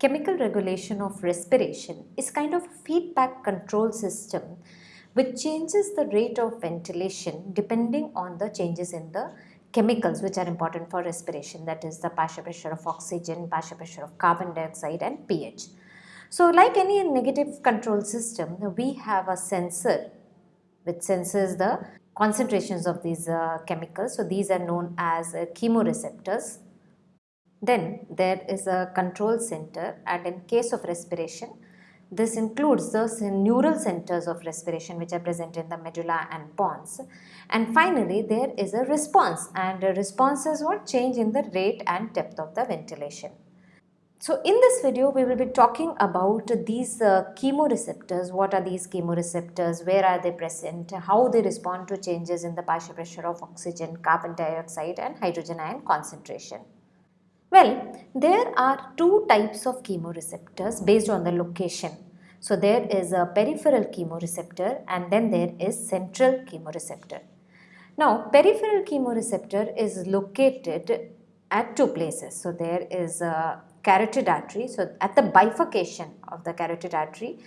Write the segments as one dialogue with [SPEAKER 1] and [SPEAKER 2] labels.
[SPEAKER 1] chemical regulation of respiration is kind of a feedback control system which changes the rate of ventilation depending on the changes in the chemicals which are important for respiration that is the partial pressure of oxygen, partial pressure of carbon dioxide and pH. So like any negative control system we have a sensor which senses the concentrations of these uh, chemicals. So these are known as uh, chemoreceptors. Then there is a control center and in case of respiration this includes the neural centers of respiration which are present in the medulla and pons. And finally, there is a response and a response is what change in the rate and depth of the ventilation. So in this video, we will be talking about these uh, chemoreceptors. What are these chemoreceptors? Where are they present? How they respond to changes in the partial pressure of oxygen, carbon dioxide and hydrogen ion concentration. Well, there are two types of chemoreceptors based on the location. So there is a peripheral chemoreceptor and then there is central chemoreceptor. Now peripheral chemoreceptor is located at two places. So there is a carotid artery. So at the bifurcation of the carotid artery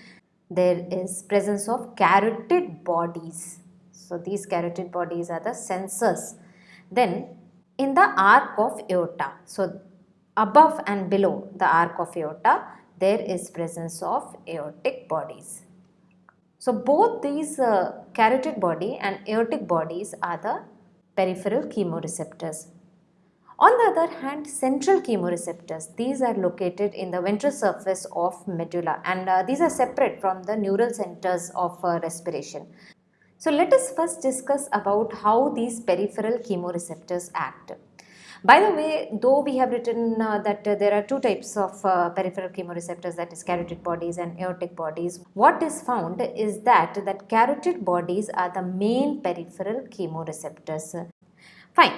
[SPEAKER 1] there is presence of carotid bodies. So these carotid bodies are the sensors. Then in the arc of aorta. So above and below the arc of aorta there is presence of aortic bodies. So both these uh, carotid body and aortic bodies are the peripheral chemoreceptors. On the other hand, central chemoreceptors, these are located in the ventral surface of medulla and uh, these are separate from the neural centers of uh, respiration. So let us first discuss about how these peripheral chemoreceptors act. By the way, though we have written uh, that uh, there are two types of uh, peripheral chemoreceptors that is carotid bodies and aortic bodies, what is found is that that carotid bodies are the main peripheral chemoreceptors. Fine.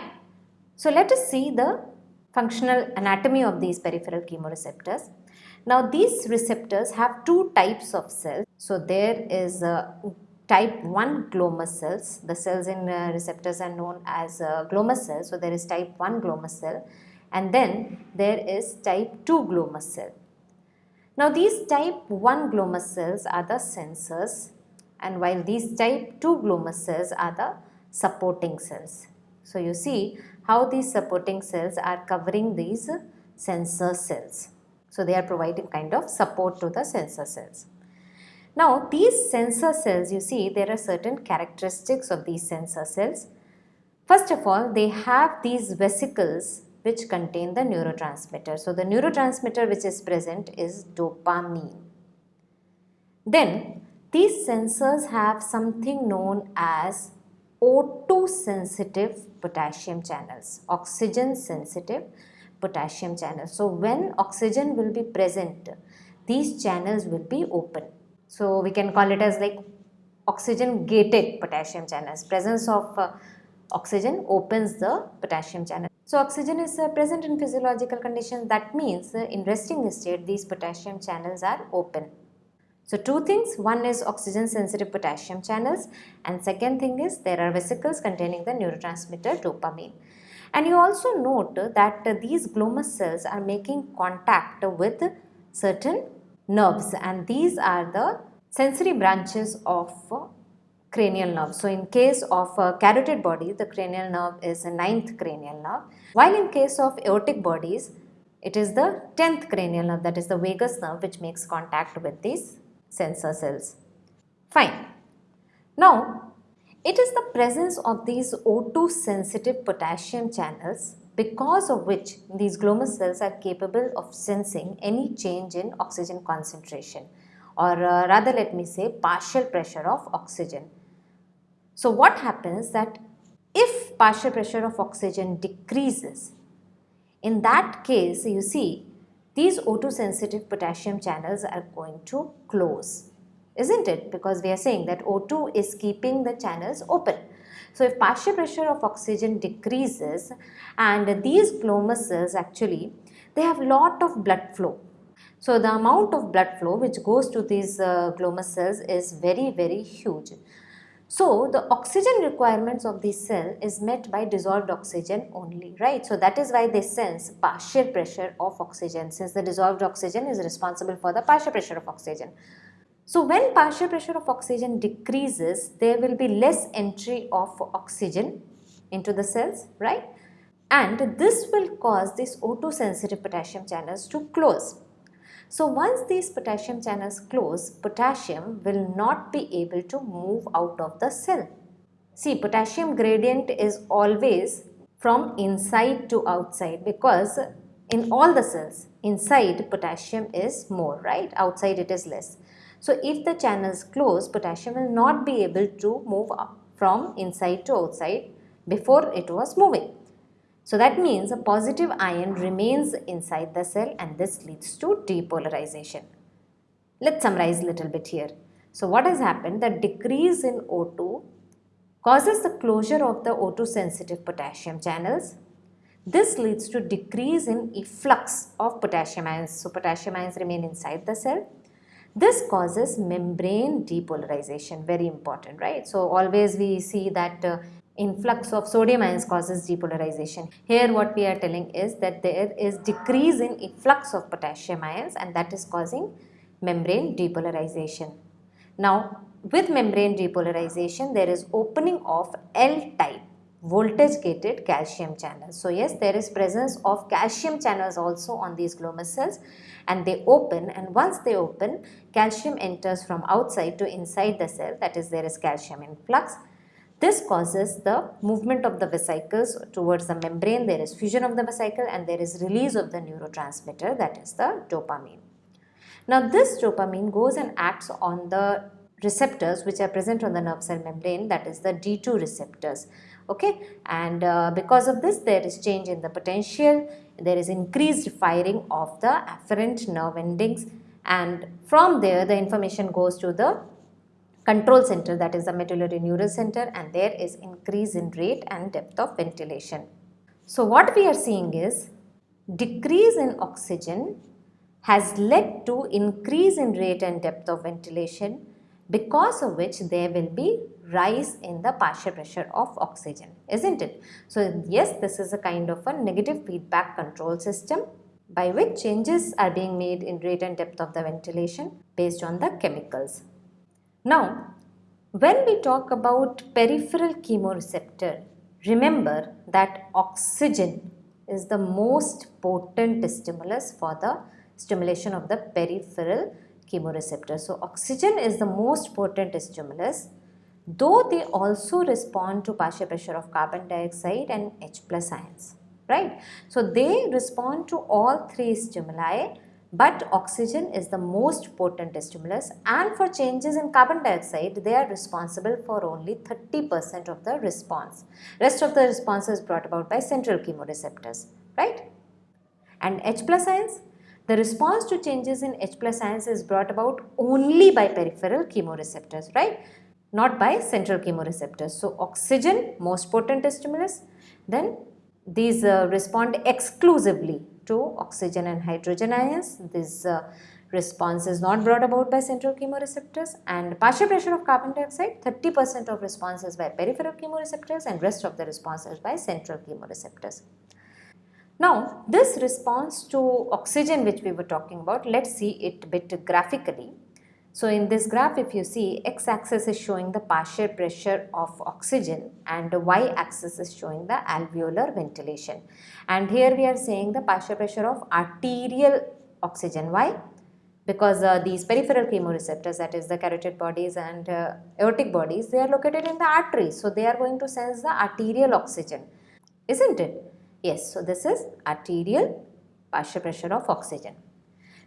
[SPEAKER 1] So let us see the functional anatomy of these peripheral chemoreceptors. Now these receptors have two types of cells. So there is a type 1 glomus cells. The cells in uh, receptors are known as uh, cells. So, there is type 1 glomus cell and then there is type 2 glomus cell. Now, these type 1 glomus cells are the sensors and while these type 2 glomus cells are the supporting cells. So, you see how these supporting cells are covering these sensor cells. So, they are providing kind of support to the sensor cells. Now these sensor cells you see there are certain characteristics of these sensor cells. First of all they have these vesicles which contain the neurotransmitter. So the neurotransmitter which is present is dopamine. Then these sensors have something known as O2 sensitive potassium channels, oxygen sensitive potassium channels. So when oxygen will be present, these channels will be open. So we can call it as like oxygen gated potassium channels. Presence of uh, oxygen opens the potassium channel. So oxygen is uh, present in physiological conditions that means uh, in resting state these potassium channels are open. So two things one is oxygen sensitive potassium channels and second thing is there are vesicles containing the neurotransmitter dopamine. And you also note that these glomus cells are making contact with certain nerves and these are the sensory branches of uh, cranial nerve. So in case of carotid body, the cranial nerve is the ninth cranial nerve, while in case of aortic bodies, it is the 10th cranial nerve that is the vagus nerve which makes contact with these sensor cells. Fine. Now, it is the presence of these O2 sensitive potassium channels because of which these glomus cells are capable of sensing any change in oxygen concentration or uh, rather let me say partial pressure of oxygen. So what happens that if partial pressure of oxygen decreases, in that case you see these O2 sensitive potassium channels are going to close, isn't it? Because we are saying that O2 is keeping the channels open. So if partial pressure of oxygen decreases and these glomus cells actually they have lot of blood flow. So the amount of blood flow which goes to these uh, glomus cells is very very huge. So the oxygen requirements of the cell is met by dissolved oxygen only, right? So that is why they sense partial pressure of oxygen since the dissolved oxygen is responsible for the partial pressure of oxygen. So when partial pressure of oxygen decreases, there will be less entry of oxygen into the cells, right? And this will cause these O2 sensitive potassium channels to close. So once these potassium channels close, potassium will not be able to move out of the cell. See, potassium gradient is always from inside to outside because in all the cells, inside potassium is more, right? Outside it is less. So if the channels close, potassium will not be able to move from inside to outside before it was moving. So that means a positive ion remains inside the cell and this leads to depolarization. Let's summarize a little bit here. So what has happened? The decrease in O2 causes the closure of the O2 sensitive potassium channels. This leads to decrease in efflux of potassium ions. So potassium ions remain inside the cell. This causes membrane depolarization, very important, right? So always we see that uh, influx of sodium ions causes depolarization. Here what we are telling is that there is decrease in efflux of potassium ions and that is causing membrane depolarization. Now with membrane depolarization there is opening of L-type voltage gated calcium channels. So yes there is presence of calcium channels also on these glomus cells and they open and once they open calcium enters from outside to inside the cell. That is there is calcium influx. This causes the movement of the vesicles towards the membrane, there is fusion of the vesicle and there is release of the neurotransmitter that is the dopamine. Now this dopamine goes and acts on the receptors which are present on the nerve cell membrane that is the D2 receptors. Okay? And uh, because of this there is change in the potential there is increased firing of the afferent nerve endings and from there the information goes to the control center that is the medullary neural center and there is increase in rate and depth of ventilation. So what we are seeing is decrease in oxygen has led to increase in rate and depth of ventilation because of which there will be rise in the partial pressure of oxygen isn't it so yes this is a kind of a negative feedback control system by which changes are being made in rate and depth of the ventilation based on the chemicals now, when we talk about peripheral chemoreceptor, remember that oxygen is the most potent stimulus for the stimulation of the peripheral chemoreceptor. So, oxygen is the most potent stimulus though they also respond to partial pressure of carbon dioxide and H plus ions, right. So, they respond to all three stimuli but oxygen is the most potent stimulus and for changes in carbon dioxide they are responsible for only 30% of the response. Rest of the response is brought about by central chemoreceptors, right? And H plus ions, the response to changes in H plus ions is brought about only by peripheral chemoreceptors, right? Not by central chemoreceptors. So, oxygen most potent stimulus, then these uh, respond exclusively to oxygen and hydrogen ions. This uh, response is not brought about by central chemoreceptors and partial pressure of carbon dioxide 30% of response is by peripheral chemoreceptors and rest of the response is by central chemoreceptors. Now this response to oxygen which we were talking about let us see it bit graphically. So in this graph if you see x-axis is showing the partial pressure of oxygen and the y-axis is showing the alveolar ventilation. And here we are saying the partial pressure of arterial oxygen. Why? Because uh, these peripheral chemoreceptors that is the carotid bodies and uh, aortic bodies they are located in the arteries. So they are going to sense the arterial oxygen. Isn't it? Yes. So this is arterial partial pressure of oxygen.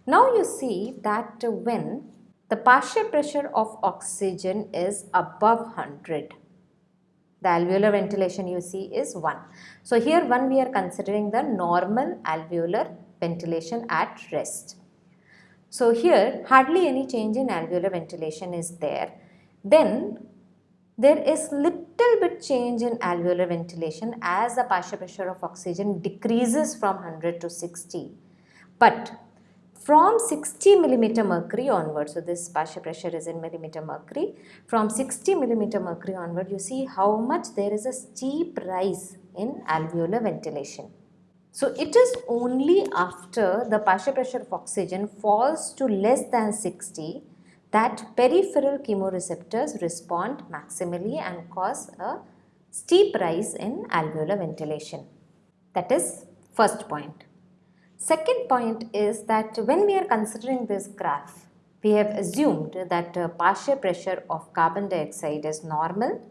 [SPEAKER 1] Now you see that when the partial pressure of oxygen is above 100. The alveolar ventilation you see is 1. So here 1 we are considering the normal alveolar ventilation at rest. So here hardly any change in alveolar ventilation is there. Then there is little bit change in alveolar ventilation as the partial pressure of oxygen decreases from 100 to 60. But from 60 millimeter mercury onward. So this partial pressure is in millimeter mercury. From 60 millimeter mercury onward, you see how much there is a steep rise in alveolar ventilation. So it is only after the partial pressure of oxygen falls to less than 60 that peripheral chemoreceptors respond maximally and cause a steep rise in alveolar ventilation. That is first point. Second point is that when we are considering this graph, we have assumed that uh, partial pressure of carbon dioxide is normal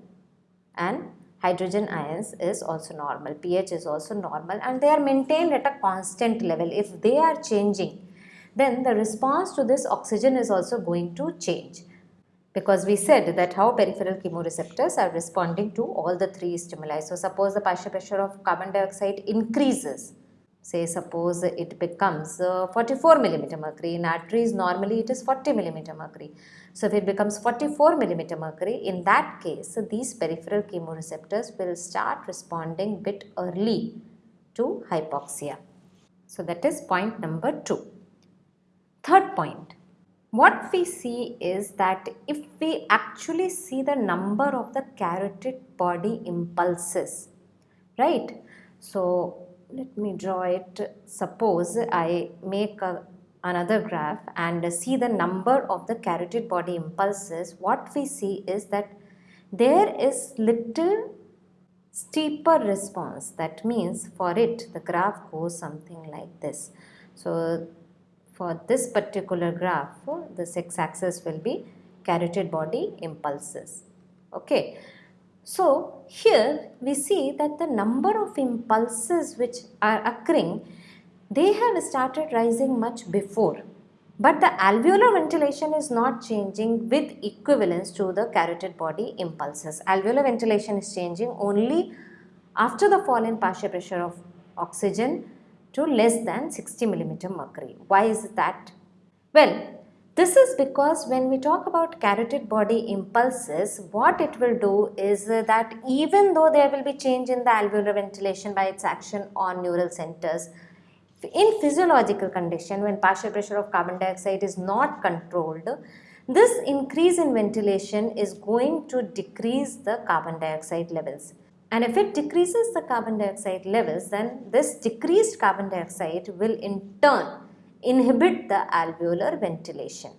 [SPEAKER 1] and hydrogen ions is also normal, pH is also normal and they are maintained at a constant level. If they are changing, then the response to this oxygen is also going to change because we said that how peripheral chemoreceptors are responding to all the three stimuli. So, suppose the partial pressure of carbon dioxide increases, say suppose it becomes uh, 44 millimeter mercury, in arteries normally it is 40 millimeter mercury. So, if it becomes 44 millimeter mercury, in that case these peripheral chemoreceptors will start responding bit early to hypoxia. So, that is point number 2. Third point, what we see is that if we actually see the number of the carotid body impulses, right? So let me draw it. Suppose I make a, another graph and see the number of the carotid body impulses, what we see is that there is little steeper response. That means for it the graph goes something like this. So for this particular graph, the x-axis will be carotid body impulses. Okay. So, here we see that the number of impulses which are occurring, they have started rising much before. But the alveolar ventilation is not changing with equivalence to the carotid body impulses. Alveolar ventilation is changing only after the fall in partial pressure of oxygen to less than 60 millimeter mercury. Why is that? Well, this is because when we talk about carotid body impulses, what it will do is that even though there will be change in the alveolar ventilation by its action on neural centers, in physiological condition when partial pressure of carbon dioxide is not controlled, this increase in ventilation is going to decrease the carbon dioxide levels. And if it decreases the carbon dioxide levels, then this decreased carbon dioxide will in turn inhibit the alveolar ventilation.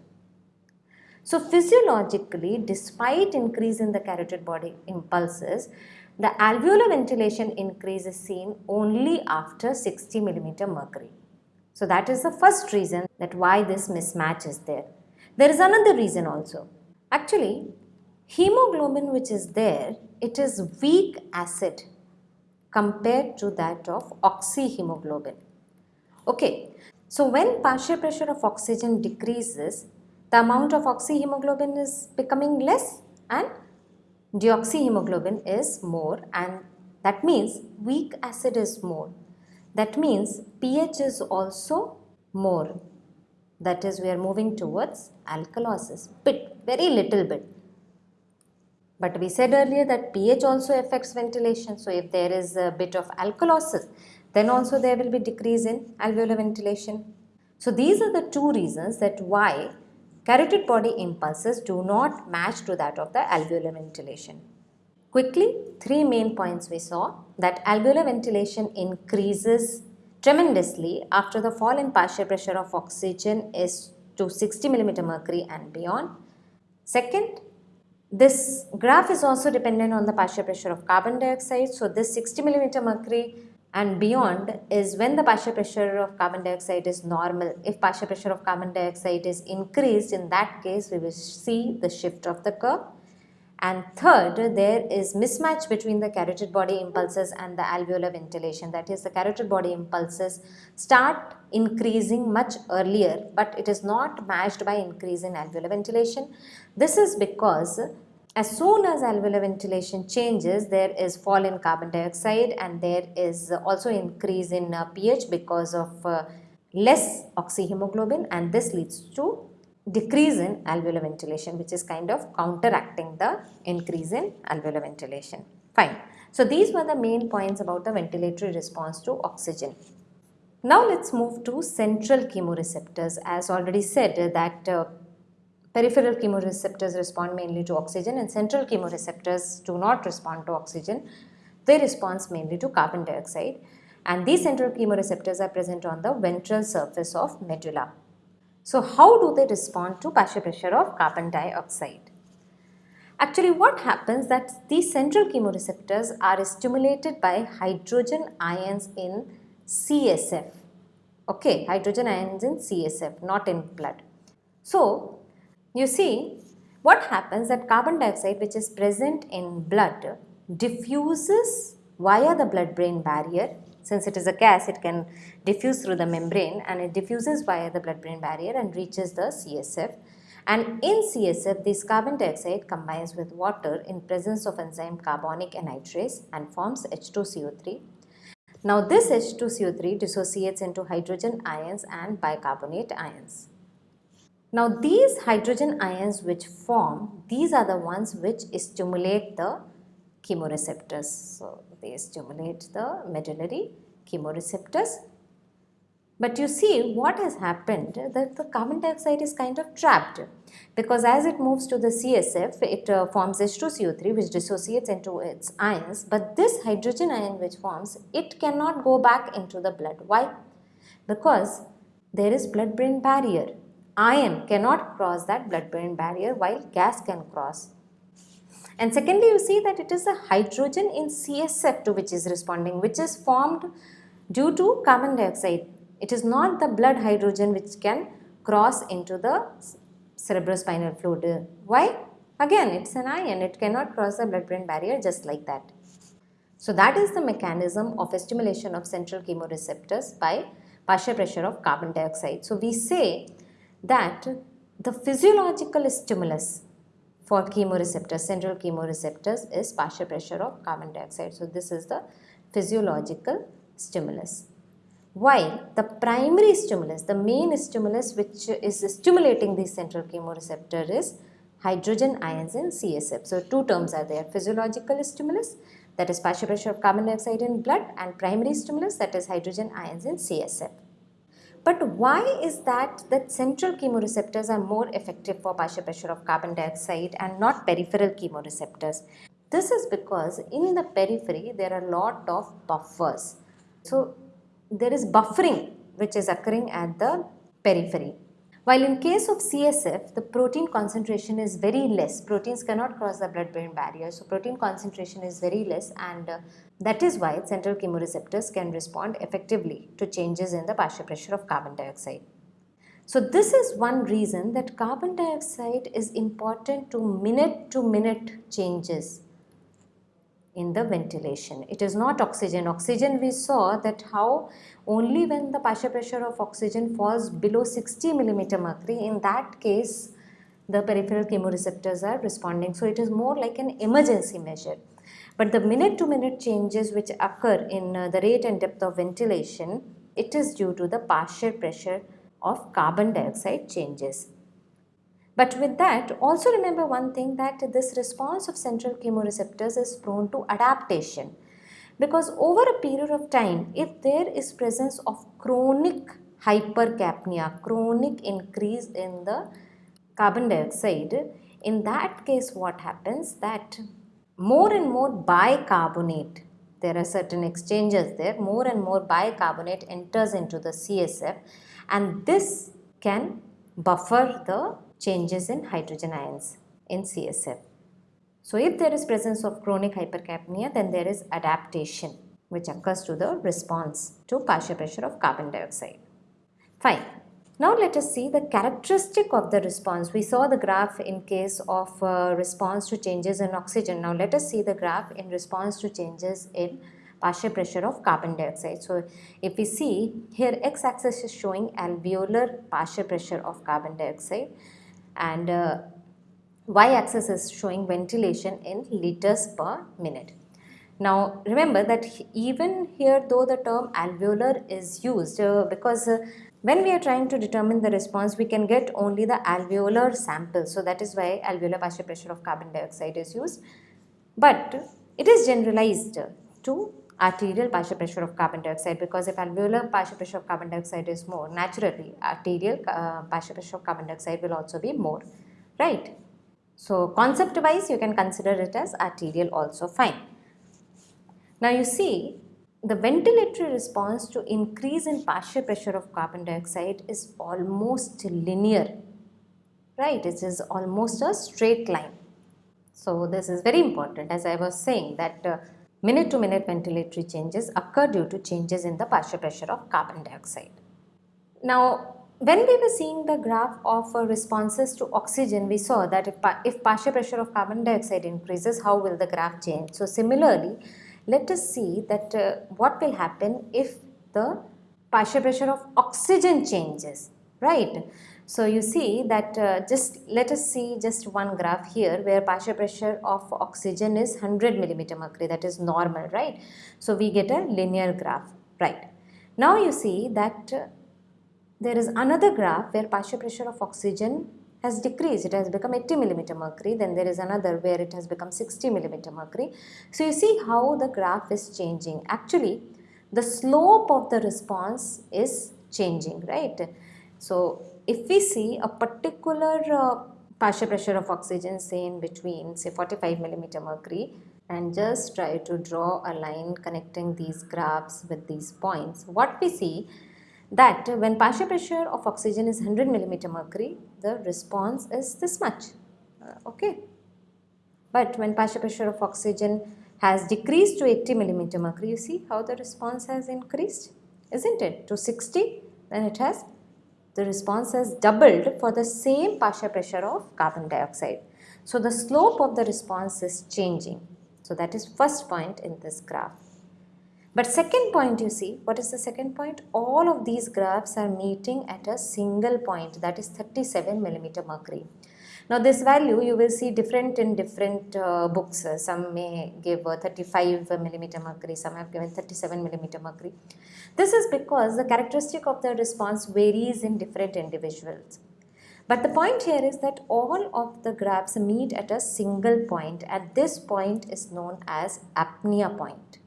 [SPEAKER 1] So physiologically, despite increase in the carotid body impulses, the alveolar ventilation increase is seen only after 60 millimeter mercury. So that is the first reason that why this mismatch is there. There is another reason also. Actually, hemoglobin which is there it is weak acid compared to that of oxyhemoglobin. Okay, so when partial pressure of oxygen decreases, the amount of oxyhemoglobin is becoming less and deoxyhemoglobin is more and that means weak acid is more. That means pH is also more. That is we are moving towards alkalosis, bit, very little bit. But we said earlier that pH also affects ventilation. So if there is a bit of alkalosis, then also there will be decrease in alveolar ventilation. So these are the two reasons that why carotid body impulses do not match to that of the alveolar ventilation. Quickly, three main points we saw that alveolar ventilation increases tremendously after the fall in partial pressure of oxygen is to 60 millimeter mercury and beyond. Second, this graph is also dependent on the partial pressure of carbon dioxide. So this 60 millimeter mercury and beyond is when the partial pressure of carbon dioxide is normal. If partial pressure of carbon dioxide is increased, in that case we will see the shift of the curve. And third, there is mismatch between the carotid body impulses and the alveolar ventilation. That is, the carotid body impulses start increasing much earlier, but it is not matched by increase in alveolar ventilation. This is because as soon as alveolar ventilation changes, there is fall in carbon dioxide and there is also increase in uh, pH because of uh, less oxyhemoglobin and this leads to decrease in alveolar ventilation which is kind of counteracting the increase in alveolar ventilation. Fine. So these were the main points about the ventilatory response to oxygen. Now let's move to central chemoreceptors. As already said that uh, peripheral chemoreceptors respond mainly to oxygen and central chemoreceptors do not respond to oxygen. They respond mainly to carbon dioxide and these central chemoreceptors are present on the ventral surface of medulla. So how do they respond to partial pressure of carbon dioxide? Actually what happens that these central chemoreceptors are stimulated by hydrogen ions in CSF. Okay, hydrogen ions in CSF, not in blood. So, you see what happens that carbon dioxide which is present in blood diffuses via the blood-brain barrier. Since it is a gas, it can diffuse through the membrane and it diffuses via the blood-brain barrier and reaches the CSF. And in CSF, this carbon dioxide combines with water in presence of enzyme carbonic anhydrase and forms H2CO3 now this H2CO3 dissociates into hydrogen ions and bicarbonate ions. Now these hydrogen ions which form, these are the ones which stimulate the chemoreceptors. So they stimulate the medullary chemoreceptors but you see what has happened that the carbon dioxide is kind of trapped because as it moves to the CSF it uh, forms H2CO3 which dissociates into its ions but this hydrogen ion which forms it cannot go back into the blood. Why? Because there is blood brain barrier. Ion cannot cross that blood brain barrier while gas can cross. And secondly you see that it is a hydrogen in CSF to which is responding which is formed due to carbon dioxide it is not the blood hydrogen which can cross into the cerebrospinal fluid. Why? Again, it's an ion. It cannot cross the blood-brain barrier just like that. So that is the mechanism of stimulation of central chemoreceptors by partial pressure of carbon dioxide. So we say that the physiological stimulus for chemoreceptors, central chemoreceptors is partial pressure of carbon dioxide. So this is the physiological stimulus while the primary stimulus, the main stimulus which is stimulating the central chemoreceptor is hydrogen ions in CSF. So, two terms are there physiological stimulus that is partial pressure of carbon dioxide in blood and primary stimulus that is hydrogen ions in CSF. But why is that that central chemoreceptors are more effective for partial pressure of carbon dioxide and not peripheral chemoreceptors? This is because in the periphery there are a lot of buffers. So there is buffering which is occurring at the periphery. While in case of CSF, the protein concentration is very less. Proteins cannot cross the blood-brain barrier. So, protein concentration is very less and uh, that is why central chemoreceptors can respond effectively to changes in the partial pressure of carbon dioxide. So, this is one reason that carbon dioxide is important to minute to minute changes in the ventilation. It is not oxygen. Oxygen we saw that how only when the partial pressure of oxygen falls below 60 millimeter mercury in that case the peripheral chemoreceptors are responding. So it is more like an emergency measure. But the minute to minute changes which occur in uh, the rate and depth of ventilation, it is due to the partial pressure of carbon dioxide changes. But with that, also remember one thing that this response of central chemoreceptors is prone to adaptation. Because over a period of time, if there is presence of chronic hypercapnia, chronic increase in the carbon dioxide, in that case what happens that more and more bicarbonate, there are certain exchanges there, more and more bicarbonate enters into the CSF and this can buffer the changes in hydrogen ions in CSF. So if there is presence of chronic hypercapnia then there is adaptation which occurs to the response to partial pressure of carbon dioxide. Fine. Now let us see the characteristic of the response. We saw the graph in case of uh, response to changes in oxygen. Now let us see the graph in response to changes in partial pressure of carbon dioxide. So if we see here x-axis is showing alveolar partial pressure of carbon dioxide and uh, y-axis is showing ventilation in liters per minute. Now remember that even here though the term alveolar is used uh, because uh, when we are trying to determine the response we can get only the alveolar sample so that is why alveolar partial pressure of carbon dioxide is used but it is generalized to arterial partial pressure of carbon dioxide because if alveolar partial pressure of carbon dioxide is more naturally arterial uh, partial pressure of carbon dioxide will also be more right? So concept wise you can consider it as arterial also fine. Now you see the ventilatory response to increase in partial pressure of carbon dioxide is almost linear right? It is almost a straight line. So this is very important. As I was saying that uh, minute to minute ventilatory changes occur due to changes in the partial pressure of carbon dioxide. Now when we were seeing the graph of uh, responses to oxygen we saw that if, if partial pressure of carbon dioxide increases how will the graph change. So similarly let us see that uh, what will happen if the partial pressure of oxygen changes right. So you see that uh, just let us see just one graph here where partial pressure of oxygen is 100 millimeter mercury that is normal right. So we get a linear graph right. Now you see that uh, there is another graph where partial pressure of oxygen has decreased it has become 80 millimeter mercury then there is another where it has become 60 millimeter mercury. So you see how the graph is changing actually the slope of the response is changing right. So if we see a particular uh, partial pressure of oxygen say in between say 45 millimeter mercury and just try to draw a line connecting these graphs with these points what we see that when partial pressure of oxygen is 100 millimeter mercury the response is this much uh, okay? But when partial pressure of oxygen has decreased to 80 millimeter mercury you see how the response has increased isn't it? To 60 then it has the response has doubled for the same partial pressure of carbon dioxide. So the slope of the response is changing. So that is first point in this graph. But second point you see, what is the second point? All of these graphs are meeting at a single point that is 37 millimeter mercury. Now this value you will see different in different uh, books. Uh, some may give uh, 35 millimeter mercury, some have given 37 millimeter mercury. This is because the characteristic of the response varies in different individuals. But the point here is that all of the graphs meet at a single point and this point is known as apnea point.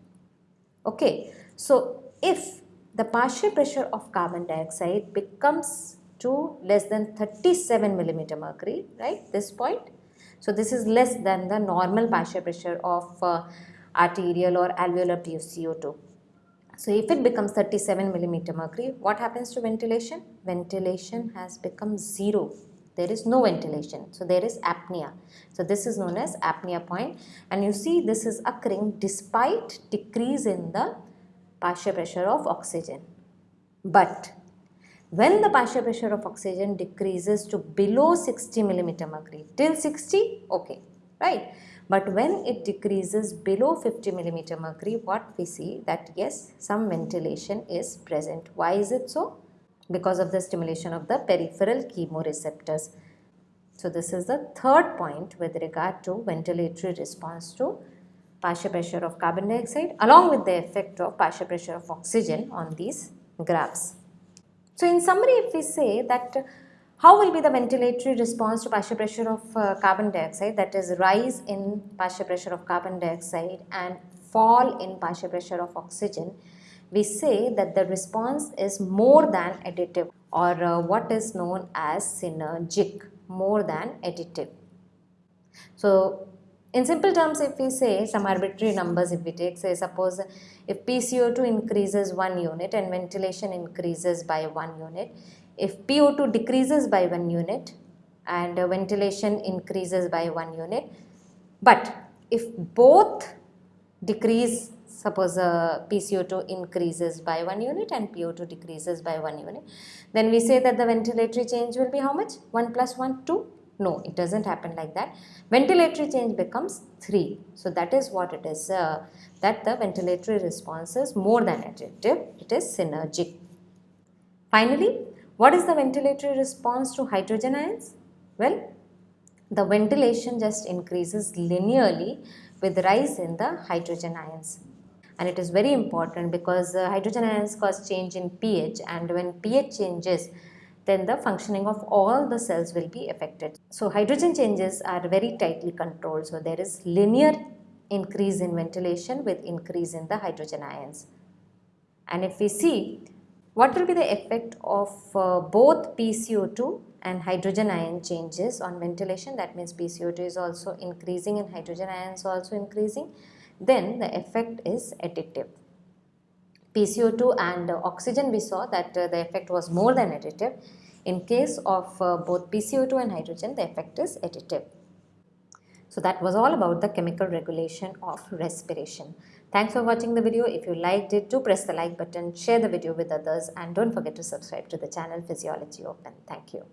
[SPEAKER 1] Okay, so if the partial pressure of carbon dioxide becomes to less than 37 millimeter mercury, right, this point. So, this is less than the normal partial pressure of uh, arterial or alveolar PuCO2. So, if it becomes 37 millimeter mercury, what happens to ventilation? Ventilation has become zero. There is no ventilation. So, there is apnea. So, this is known as apnea point and you see this is occurring despite decrease in the partial pressure of oxygen. But when the partial pressure of oxygen decreases to below 60 millimeter mercury, till 60, okay, right? But when it decreases below 50 millimeter mercury, what we see that yes, some ventilation is present. Why is it so? Because of the stimulation of the peripheral chemoreceptors. So this is the third point with regard to ventilatory response to partial pressure of carbon dioxide along with the effect of partial pressure of oxygen on these graphs. So in summary, if we say that uh, how will be the ventilatory response to partial pressure of uh, carbon dioxide that is rise in partial pressure of carbon dioxide and fall in partial pressure of oxygen, we say that the response is more than additive or uh, what is known as synergic more than additive. So in simple terms, if we say some arbitrary numbers, if we take, say, suppose if PCO2 increases 1 unit and ventilation increases by 1 unit, if PO2 decreases by 1 unit and ventilation increases by 1 unit, but if both decrease, suppose uh, PCO2 increases by 1 unit and PO2 decreases by 1 unit, then we say that the ventilatory change will be how much? 1 plus 1, 2 no, it doesn't happen like that. Ventilatory change becomes 3. So that is what it is, uh, that the ventilatory response is more than additive, it is synergic. Finally, what is the ventilatory response to hydrogen ions? Well, the ventilation just increases linearly with rise in the hydrogen ions and it is very important because uh, hydrogen ions cause change in pH and when pH changes then the functioning of all the cells will be affected. So hydrogen changes are very tightly controlled. So there is linear increase in ventilation with increase in the hydrogen ions. And if we see what will be the effect of uh, both PCO2 and hydrogen ion changes on ventilation that means PCO2 is also increasing and hydrogen ions also increasing then the effect is additive. PCO2 and oxygen we saw that uh, the effect was more than additive. In case of uh, both PCO2 and hydrogen the effect is additive. So that was all about the chemical regulation of respiration. Thanks for watching the video. If you liked it, do press the like button, share the video with others and don't forget to subscribe to the channel Physiology Open. Thank you.